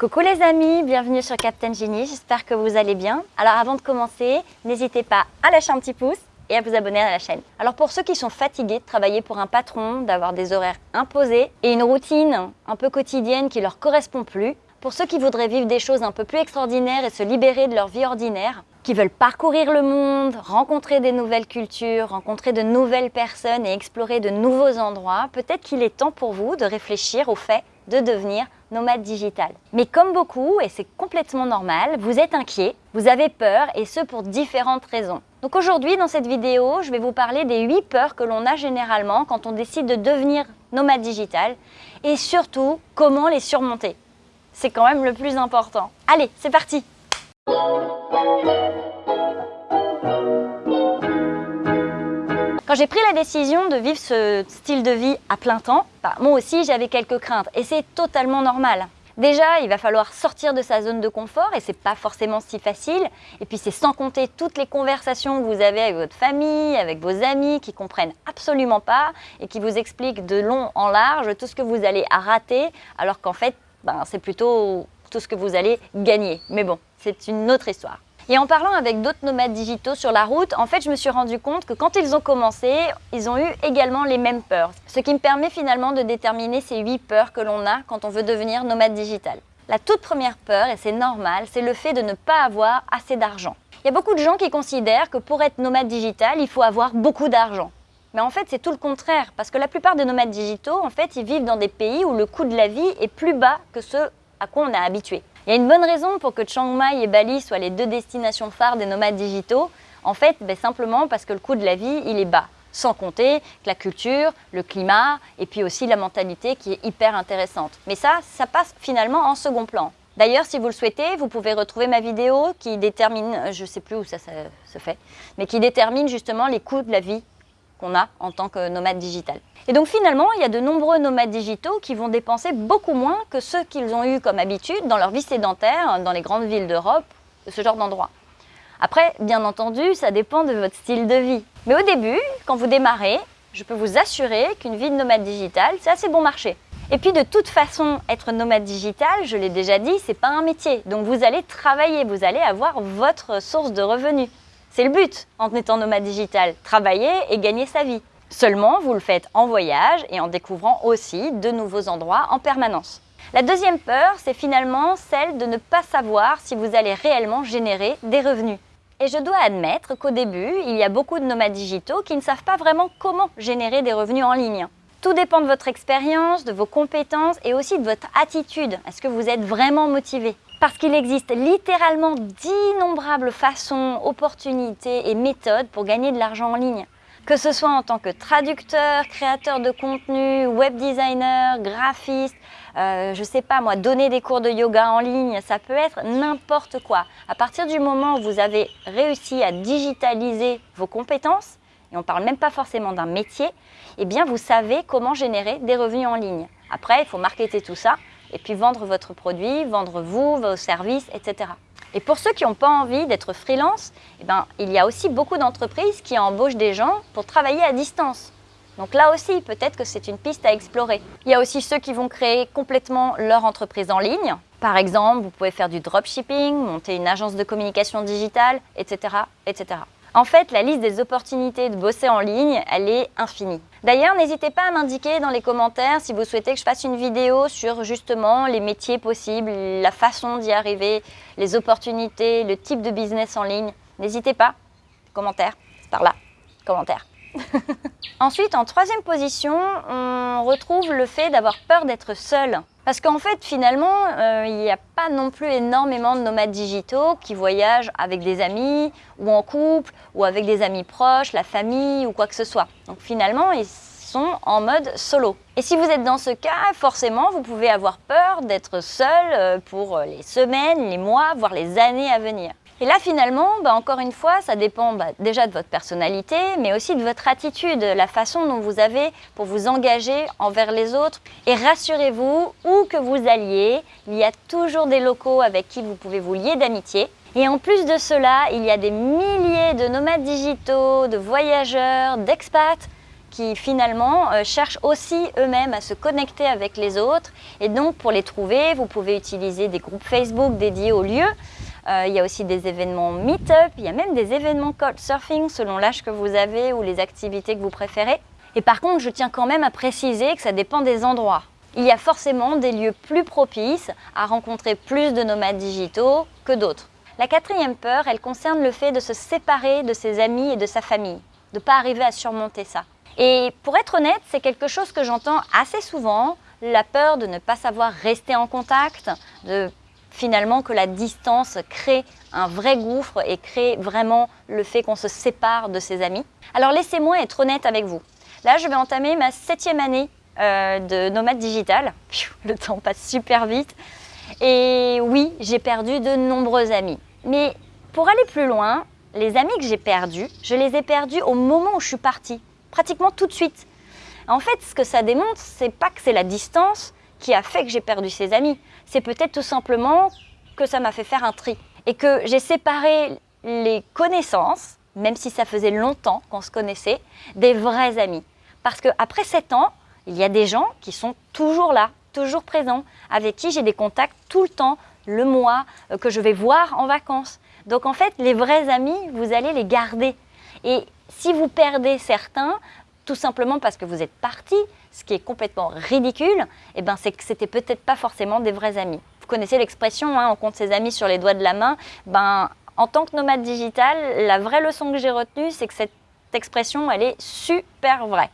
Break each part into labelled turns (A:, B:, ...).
A: Coucou les amis, bienvenue sur Captain Genie, j'espère que vous allez bien. Alors avant de commencer, n'hésitez pas à lâcher un petit pouce et à vous abonner à la chaîne. Alors pour ceux qui sont fatigués de travailler pour un patron, d'avoir des horaires imposés et une routine un peu quotidienne qui leur correspond plus, pour ceux qui voudraient vivre des choses un peu plus extraordinaires et se libérer de leur vie ordinaire, qui veulent parcourir le monde, rencontrer des nouvelles cultures, rencontrer de nouvelles personnes et explorer de nouveaux endroits, peut-être qu'il est temps pour vous de réfléchir au fait de devenir nomade digital. Mais comme beaucoup, et c'est complètement normal, vous êtes inquiet, vous avez peur, et ce pour différentes raisons. Donc aujourd'hui, dans cette vidéo, je vais vous parler des 8 peurs que l'on a généralement quand on décide de devenir nomade digital, et surtout, comment les surmonter. C'est quand même le plus important. Allez, c'est parti Quand j'ai pris la décision de vivre ce style de vie à plein temps, bah, moi aussi j'avais quelques craintes et c'est totalement normal. Déjà, il va falloir sortir de sa zone de confort et c'est pas forcément si facile. Et puis c'est sans compter toutes les conversations que vous avez avec votre famille, avec vos amis qui comprennent absolument pas et qui vous expliquent de long en large tout ce que vous allez rater alors qu'en fait, ben, c'est plutôt tout ce que vous allez gagner. Mais bon, c'est une autre histoire. Et en parlant avec d'autres nomades digitaux sur la route, en fait, je me suis rendu compte que quand ils ont commencé, ils ont eu également les mêmes peurs. Ce qui me permet finalement de déterminer ces huit peurs que l'on a quand on veut devenir nomade digital. La toute première peur, et c'est normal, c'est le fait de ne pas avoir assez d'argent. Il y a beaucoup de gens qui considèrent que pour être nomade digital, il faut avoir beaucoup d'argent. Mais en fait, c'est tout le contraire, parce que la plupart des nomades digitaux, en fait, ils vivent dans des pays où le coût de la vie est plus bas que ce à quoi on est habitué. Il y a une bonne raison pour que Chiang Mai et Bali soient les deux destinations phares des nomades digitaux. En fait, ben, simplement parce que le coût de la vie, il est bas. Sans compter que la culture, le climat et puis aussi la mentalité qui est hyper intéressante. Mais ça, ça passe finalement en second plan. D'ailleurs, si vous le souhaitez, vous pouvez retrouver ma vidéo qui détermine, je ne sais plus où ça, ça se fait, mais qui détermine justement les coûts de la vie qu'on a en tant que nomade digital. Et donc finalement, il y a de nombreux nomades digitaux qui vont dépenser beaucoup moins que ceux qu'ils ont eu comme habitude dans leur vie sédentaire, dans les grandes villes d'Europe, ce genre d'endroit. Après, bien entendu, ça dépend de votre style de vie. Mais au début, quand vous démarrez, je peux vous assurer qu'une vie de nomade digital, c'est assez bon marché. Et puis de toute façon, être nomade digital, je l'ai déjà dit, c'est pas un métier. Donc vous allez travailler, vous allez avoir votre source de revenus. C'est le but en étant nomade digital, travailler et gagner sa vie. Seulement, vous le faites en voyage et en découvrant aussi de nouveaux endroits en permanence. La deuxième peur, c'est finalement celle de ne pas savoir si vous allez réellement générer des revenus. Et je dois admettre qu'au début, il y a beaucoup de nomades digitaux qui ne savent pas vraiment comment générer des revenus en ligne. Tout dépend de votre expérience, de vos compétences et aussi de votre attitude. Est-ce que vous êtes vraiment motivé? Parce qu'il existe littéralement d'innombrables façons, opportunités et méthodes pour gagner de l'argent en ligne. Que ce soit en tant que traducteur, créateur de contenu, web designer, graphiste, euh, je sais pas moi, donner des cours de yoga en ligne, ça peut être n'importe quoi. À partir du moment où vous avez réussi à digitaliser vos compétences, et on ne parle même pas forcément d'un métier, eh bien vous savez comment générer des revenus en ligne. Après, il faut marketer tout ça et puis vendre votre produit, vendre vous, vos services, etc. Et pour ceux qui n'ont pas envie d'être freelance, eh ben, il y a aussi beaucoup d'entreprises qui embauchent des gens pour travailler à distance. Donc là aussi, peut-être que c'est une piste à explorer. Il y a aussi ceux qui vont créer complètement leur entreprise en ligne. Par exemple, vous pouvez faire du dropshipping, monter une agence de communication digitale, etc. etc. En fait, la liste des opportunités de bosser en ligne, elle est infinie. D'ailleurs, n'hésitez pas à m'indiquer dans les commentaires si vous souhaitez que je fasse une vidéo sur justement les métiers possibles, la façon d'y arriver, les opportunités, le type de business en ligne. N'hésitez pas, commentaire, par là, commentaire. Ensuite, en troisième position, on retrouve le fait d'avoir peur d'être seul. Parce qu'en fait, finalement, euh, il n'y a pas non plus énormément de nomades digitaux qui voyagent avec des amis, ou en couple, ou avec des amis proches, la famille, ou quoi que ce soit. Donc finalement, ils sont en mode solo. Et si vous êtes dans ce cas, forcément, vous pouvez avoir peur d'être seul euh, pour les semaines, les mois, voire les années à venir. Et là, finalement, bah, encore une fois, ça dépend bah, déjà de votre personnalité, mais aussi de votre attitude, la façon dont vous avez pour vous engager envers les autres. Et rassurez-vous, où que vous alliez, il y a toujours des locaux avec qui vous pouvez vous lier d'amitié. Et en plus de cela, il y a des milliers de nomades digitaux, de voyageurs, d'expats qui finalement euh, cherchent aussi eux-mêmes à se connecter avec les autres. Et donc pour les trouver, vous pouvez utiliser des groupes Facebook dédiés au lieu. Euh, il y a aussi des événements meet-up, il y a même des événements surfing selon l'âge que vous avez ou les activités que vous préférez. Et par contre, je tiens quand même à préciser que ça dépend des endroits. Il y a forcément des lieux plus propices à rencontrer plus de nomades digitaux que d'autres. La quatrième peur, elle concerne le fait de se séparer de ses amis et de sa famille, de ne pas arriver à surmonter ça. Et pour être honnête, c'est quelque chose que j'entends assez souvent, la peur de ne pas savoir rester en contact, de finalement que la distance crée un vrai gouffre et crée vraiment le fait qu'on se sépare de ses amis. Alors laissez-moi être honnête avec vous. Là, je vais entamer ma septième année euh, de nomade digital. Le temps passe super vite. Et oui, j'ai perdu de nombreux amis. Mais pour aller plus loin, les amis que j'ai perdus, je les ai perdus au moment où je suis partie, pratiquement tout de suite. En fait, ce que ça démontre, c'est pas que c'est la distance qui a fait que j'ai perdu ces amis. C'est peut-être tout simplement que ça m'a fait faire un tri et que j'ai séparé les connaissances, même si ça faisait longtemps qu'on se connaissait, des vrais amis. Parce qu'après 7 ans, il y a des gens qui sont toujours là, toujours présents, avec qui j'ai des contacts tout le temps, le mois, euh, que je vais voir en vacances. Donc en fait, les vrais amis, vous allez les garder. Et si vous perdez certains, tout simplement parce que vous êtes parti, ce qui est complètement ridicule, eh ben c'est que c'était peut-être pas forcément des vrais amis. Vous connaissez l'expression, hein, on compte ses amis sur les doigts de la main. Ben, en tant que nomade digital, la vraie leçon que j'ai retenue, c'est que cette expression, elle est super vraie.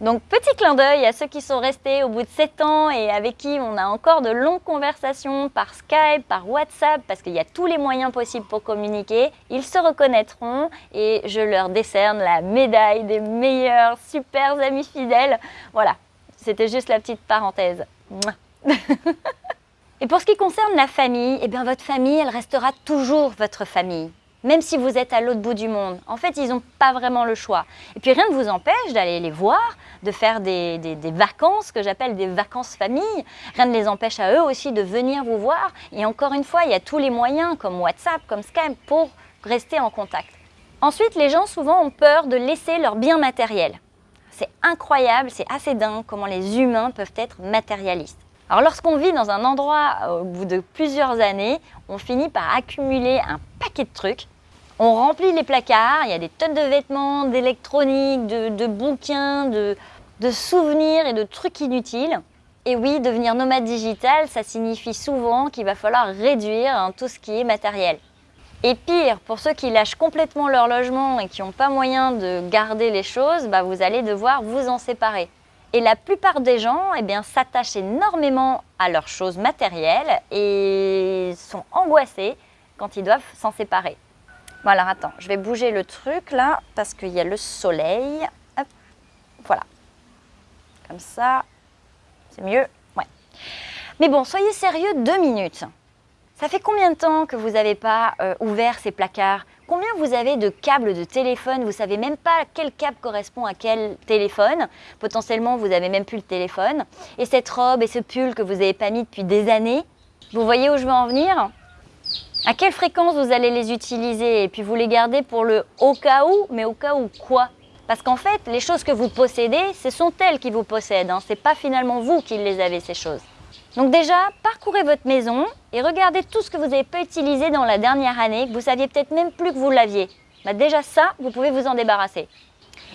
A: Donc petit clin d'œil à ceux qui sont restés au bout de 7 ans et avec qui on a encore de longues conversations par Skype, par WhatsApp, parce qu'il y a tous les moyens possibles pour communiquer. Ils se reconnaîtront et je leur décerne la médaille des meilleurs super amis fidèles. Voilà, c'était juste la petite parenthèse. et pour ce qui concerne la famille, eh bien votre famille, elle restera toujours votre famille même si vous êtes à l'autre bout du monde. En fait, ils n'ont pas vraiment le choix. Et puis rien ne vous empêche d'aller les voir, de faire des, vacances, que j'appelle des vacances famille. Rien ne les empêche à eux aussi de venir vous voir. Et encore une fois, il y a tous les moyens, comme WhatsApp, comme Skype, pour rester en contact. Ensuite, les gens souvent ont peur de laisser leurs biens matériels. C'est incroyable, c'est assez dingue comment les humains peuvent être matérialistes. Alors lorsqu'on vit dans un endroit au bout de plusieurs années, on finit par accumuler un paquet de trucs on remplit les placards, il y a des tonnes de vêtements, d'électronique, de, bouquins, de, souvenirs et de trucs inutiles. Et oui, devenir nomade digital, ça signifie souvent qu'il va falloir réduire hein, tout ce qui est matériel. Et pire, pour ceux qui lâchent complètement leur logement et qui n'ont pas moyen de garder les choses, bah, vous allez devoir vous en séparer. Et la plupart des gens eh s'attachent énormément à leurs choses matérielles et sont angoissés quand ils doivent s'en séparer. Alors attends, je vais bouger le truc là parce qu'il y a le soleil. Voilà. Comme ça, c'est mieux. Ouais. Mais bon, soyez sérieux deux minutes. Ça fait combien de temps que vous n'avez pas euh, ouvert ces placards? Combien vous avez de câbles de téléphone? Vous savez même pas quel câble correspond à quel téléphone. Potentiellement, vous n'avez même plus le téléphone. Et cette robe et ce pull que vous n'avez pas mis depuis des années. Vous voyez où je veux en venir? À quelle fréquence vous allez les utiliser et puis vous les gardez pour le au cas où, mais au cas où quoi? Parce qu'en fait, les choses que vous possédez, ce sont elles qui vous possèdent, hein. ce n'est pas finalement vous qui les avez ces choses. Donc déjà, parcourez votre maison et regardez tout ce que vous n'avez pas utilisé dans la dernière année, que vous saviez peut-être même plus que vous l'aviez. Bah déjà ça, vous pouvez vous en débarrasser.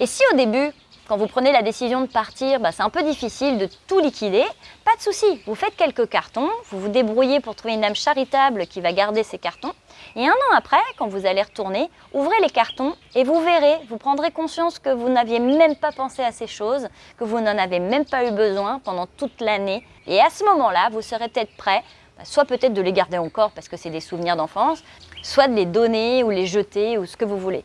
A: Et si au début, quand vous prenez la décision de partir, bah, c'est un peu difficile de tout liquider. Pas de souci, vous faites quelques cartons, vous vous débrouillez pour trouver une âme charitable qui va garder ces cartons. Et un an après, quand vous allez retourner, ouvrez les cartons et vous verrez, vous prendrez conscience que vous n'aviez même pas pensé à ces choses, que vous n'en avez même pas eu besoin pendant toute l'année. Et à ce moment-là, vous serez peut-être prêt, bah, soit peut-être de les garder encore parce que c'est des souvenirs d'enfance, soit de les donner ou les jeter ou ce que vous voulez.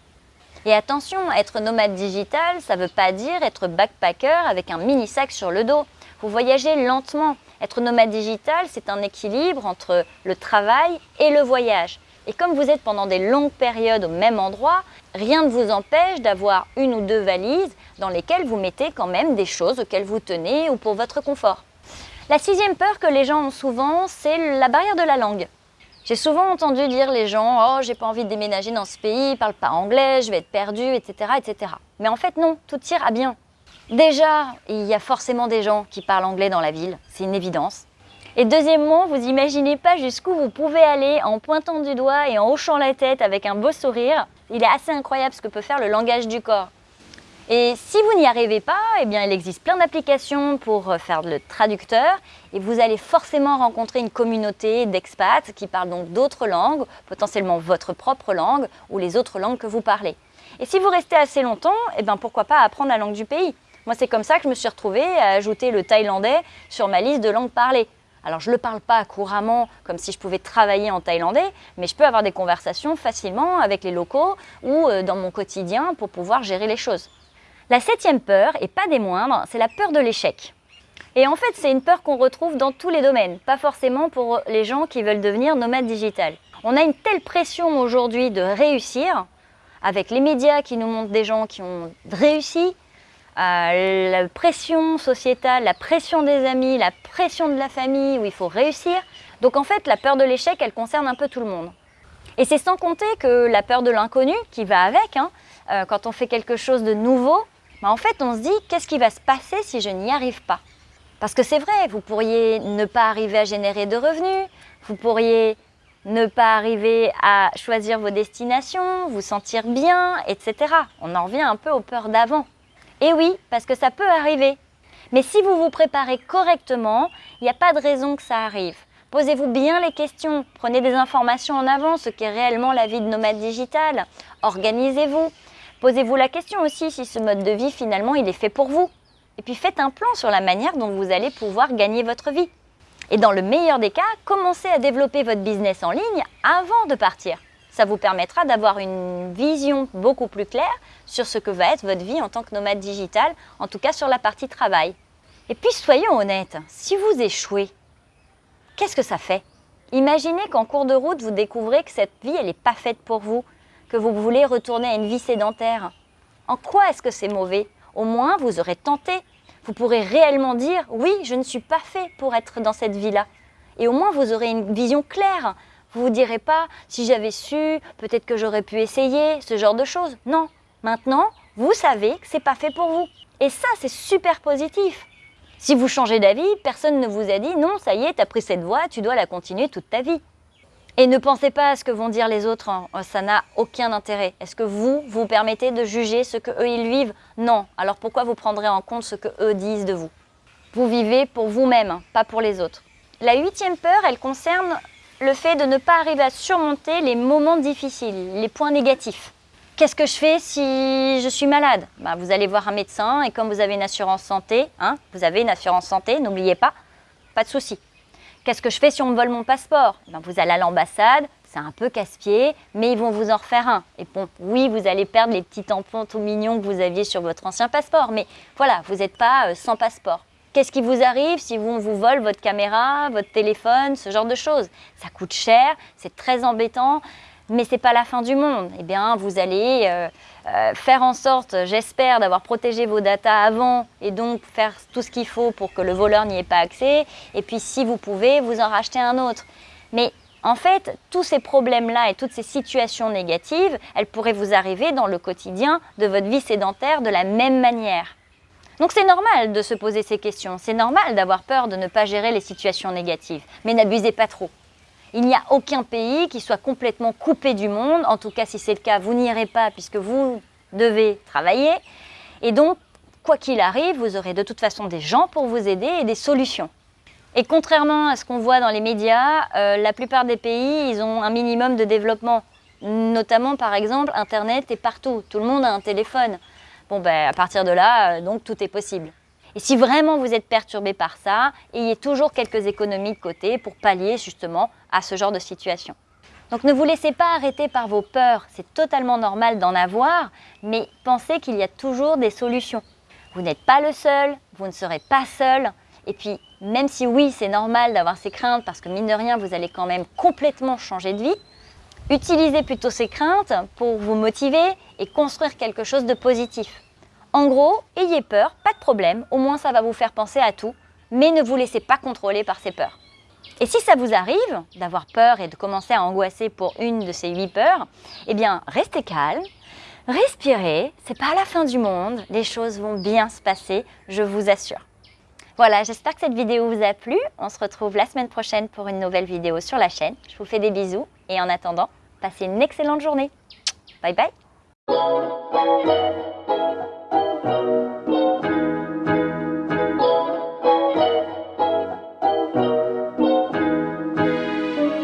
A: Et attention, être nomade digital, ça ne veut pas dire être backpacker avec un mini sac sur le dos. Vous voyagez lentement. Être nomade digital, c'est un équilibre entre le travail et le voyage. Et comme vous êtes pendant des longues périodes au même endroit, rien ne vous empêche d'avoir une ou deux valises dans lesquelles vous mettez quand même des choses auxquelles vous tenez ou pour votre confort. La sixième peur que les gens ont souvent, c'est la barrière de la langue. J'ai souvent entendu dire les gens « Oh, j'ai pas envie de déménager dans ce pays, ils parlent pas anglais, je vais être perdu, etc. etc. » Mais en fait, non, tout ira bien. Déjà, il y a forcément des gens qui parlent anglais dans la ville, c'est une évidence. Et deuxièmement, vous imaginez pas jusqu'où vous pouvez aller en pointant du doigt et en hochant la tête avec un beau sourire. Il est assez incroyable ce que peut faire le langage du corps. Et si vous n'y arrivez pas, eh bien, il existe plein d'applications pour faire le traducteur et vous allez forcément rencontrer une communauté d'expats qui parlent donc d'autres langues, potentiellement votre propre langue ou les autres langues que vous parlez. Et si vous restez assez longtemps, eh bien, pourquoi pas apprendre la langue du pays? Moi, c'est comme ça que je me suis retrouvée à ajouter le thaïlandais sur ma liste de langues parlées. Alors je ne le parle pas couramment comme si je pouvais travailler en thaïlandais, mais je peux avoir des conversations facilement avec les locaux ou euh, dans mon quotidien pour pouvoir gérer les choses. La septième peur, et pas des moindres, c'est la peur de l'échec. Et en fait, c'est une peur qu'on retrouve dans tous les domaines, pas forcément pour les gens qui veulent devenir nomades digital. On a une telle pression aujourd'hui de réussir, avec les médias qui nous montrent des gens qui ont réussi, la pression sociétale, la pression des amis, la pression de la famille où il faut réussir. Donc en fait, la peur de l'échec, elle concerne un peu tout le monde. Et c'est sans compter que la peur de l'inconnu qui va avec, hein, euh, quand on fait quelque chose de nouveau, en fait on se dit qu'est-ce qui va se passer si je n'y arrive pas? Parce que c'est vrai, vous pourriez ne pas arriver à générer de revenus, vous pourriez ne pas arriver à choisir vos destinations, vous sentir bien, etc. On en revient un peu aux peurs d'avant. Et oui, parce que ça peut arriver. Mais si vous vous préparez correctement, il n'y a pas de raison que ça arrive. Posez-vous bien les questions, prenez des informations en avant, ce qu'est réellement la vie de nomade digital. Organisez-vous. Posez-vous la question aussi si ce mode de vie, finalement, il est fait pour vous. Et puis faites un plan sur la manière dont vous allez pouvoir gagner votre vie. Et dans le meilleur des cas, commencez à développer votre business en ligne avant de partir. Ça vous permettra d'avoir une vision beaucoup plus claire sur ce que va être votre vie en tant que nomade digital, en tout cas sur la partie travail. Et puis soyons honnêtes, si vous échouez, qu'est-ce que ça fait? Imaginez qu'en cours de route, vous découvrez que cette vie, elle n'est pas faite pour vous, que vous voulez retourner à une vie sédentaire. En quoi est-ce que c'est mauvais? Au moins, vous aurez tenté. Vous pourrez réellement dire, oui, je ne suis pas fait pour être dans cette vie-là. Et au moins, vous aurez une vision claire vous vous direz pas, si j'avais su, peut-être que j'aurais pu essayer, ce genre de choses. Non. Maintenant, vous savez que c'est pas fait pour vous. Et ça, c'est super positif. Si vous changez d'avis, personne ne vous a dit non, ça y est, tu as pris cette voie, tu dois la continuer toute ta vie. Et ne pensez pas à ce que vont dire les autres, hein. ça n'a aucun intérêt. Est-ce que vous, vous permettez de juger ce que eux ils vivent? Non. Alors pourquoi vous prendrez en compte ce que eux disent de vous? Vous vivez pour vous-même, pas pour les autres. La huitième peur, elle concerne le fait de ne pas arriver à surmonter les moments difficiles, les points négatifs. Qu'est-ce que je fais si je suis malade? Bah, Vous allez voir un médecin et comme vous avez une assurance santé, hein, vous avez une assurance santé, n'oubliez pas, pas de souci. Qu'est-ce que je fais si on me vole mon passeport? Bah, Vous allez à l'ambassade, c'est un peu casse-pied, mais ils vont vous en refaire un. Et bon, oui, vous allez perdre les petits tampons tout mignons que vous aviez sur votre ancien passeport, mais voilà, vous n'êtes pas euh, sans passeport. Qu'est-ce qui vous arrive si on vous vole votre caméra, votre téléphone, ce genre de choses? Ça coûte cher, c'est très embêtant, mais c'est pas la fin du monde. Eh bien, vous allez euh, euh, faire en sorte, j'espère, d'avoir protégé vos datas avant et donc faire tout ce qu'il faut pour que le voleur n'y ait pas accès. Et puis, si vous pouvez, vous en racheter un autre. Mais en fait, tous ces problèmes-là et toutes ces situations négatives, elles pourraient vous arriver dans le quotidien de votre vie sédentaire de la même manière. Donc c'est normal de se poser ces questions, c'est normal d'avoir peur de ne pas gérer les situations négatives, mais n'abusez pas trop. Il n'y a aucun pays qui soit complètement coupé du monde, en tout cas si c'est le cas, vous n'irez pas puisque vous devez travailler. Et donc, quoi qu'il arrive, vous aurez de toute façon des gens pour vous aider et des solutions. Et contrairement à ce qu'on voit dans les médias, euh, la plupart des pays, ils ont un minimum de développement. Notamment, par exemple, Internet est partout. Tout le monde a un téléphone. Bon, ben, à partir de là, euh, donc tout est possible. Et si vraiment vous êtes perturbé par ça, ayez toujours quelques économies de côté pour pallier justement à ce genre de situation. Donc ne vous laissez pas arrêter par vos peurs, c'est totalement normal d'en avoir, mais pensez qu'il y a toujours des solutions. Vous n'êtes pas le seul, vous ne serez pas seul, et puis même si oui c'est normal d'avoir ces craintes parce que mine de rien vous allez quand même complètement changer de vie, Utilisez plutôt ces craintes pour vous motiver et construire quelque chose de positif. En gros, ayez peur, pas de problème, au moins ça va vous faire penser à tout, mais ne vous laissez pas contrôler par ces peurs. Et si ça vous arrive d'avoir peur et de commencer à angoisser pour une de ces huit peurs, eh bien restez calme, Respirez, c'est pas la fin du monde, les choses vont bien se passer, je vous assure. Voilà, j'espère que cette vidéo vous a plu. On se retrouve la semaine prochaine pour une nouvelle vidéo sur la chaîne. Je vous fais des bisous et en attendant, passez une excellente journée. Bye bye Thank you.